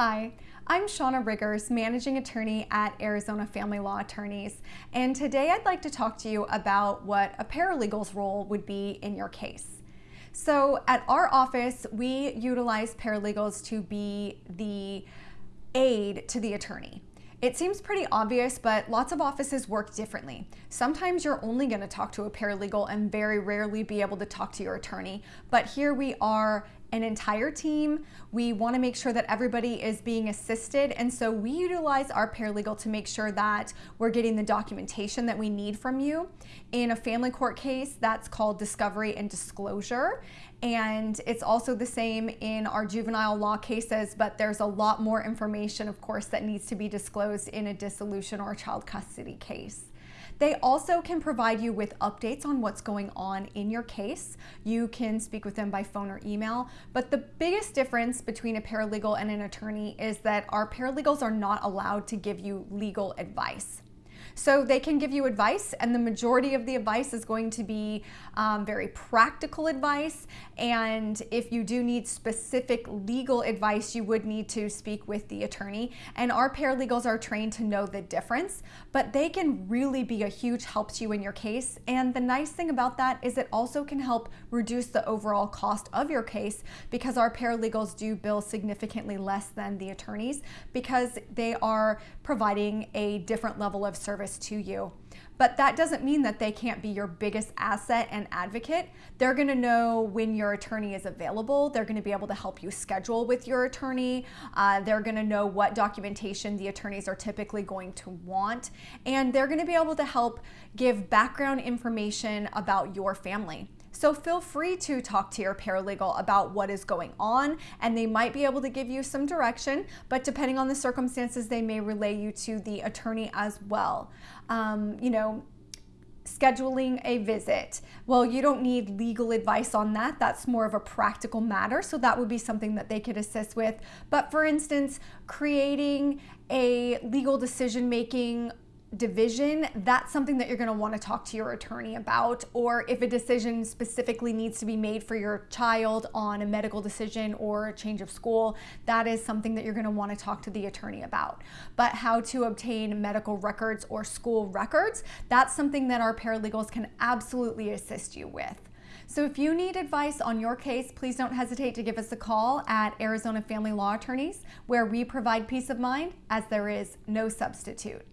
Hi, I'm Shauna Riggers, Managing Attorney at Arizona Family Law Attorneys, and today I'd like to talk to you about what a paralegal's role would be in your case. So, at our office, we utilize paralegals to be the aid to the attorney. It seems pretty obvious, but lots of offices work differently. Sometimes you're only going to talk to a paralegal and very rarely be able to talk to your attorney, but here we are an entire team. We want to make sure that everybody is being assisted. And so we utilize our paralegal to make sure that we're getting the documentation that we need from you. In a family court case, that's called discovery and disclosure. And it's also the same in our juvenile law cases, but there's a lot more information, of course, that needs to be disclosed in a dissolution or a child custody case. They also can provide you with updates on what's going on in your case. You can speak with them by phone or email. But the biggest difference between a paralegal and an attorney is that our paralegals are not allowed to give you legal advice. So they can give you advice, and the majority of the advice is going to be um, very practical advice. And if you do need specific legal advice, you would need to speak with the attorney. And our paralegals are trained to know the difference, but they can really be a huge help to you in your case. And the nice thing about that is it also can help reduce the overall cost of your case because our paralegals do bill significantly less than the attorneys because they are providing a different level of service service to you. But that doesn't mean that they can't be your biggest asset and advocate. They're gonna know when your attorney is available. They're gonna be able to help you schedule with your attorney. Uh, they're gonna know what documentation the attorneys are typically going to want. And they're gonna be able to help give background information about your family. So feel free to talk to your paralegal about what is going on and they might be able to give you some direction, but depending on the circumstances, they may relay you to the attorney as well. Um, you know, scheduling a visit. Well, you don't need legal advice on that. That's more of a practical matter. So that would be something that they could assist with. But for instance, creating a legal decision making division, that's something that you're going to want to talk to your attorney about. Or if a decision specifically needs to be made for your child on a medical decision or a change of school, that is something that you're going to want to talk to the attorney about. But how to obtain medical records or school records, that's something that our paralegals can absolutely assist you with. So if you need advice on your case, please don't hesitate to give us a call at Arizona Family Law Attorneys, where we provide peace of mind as there is no substitute.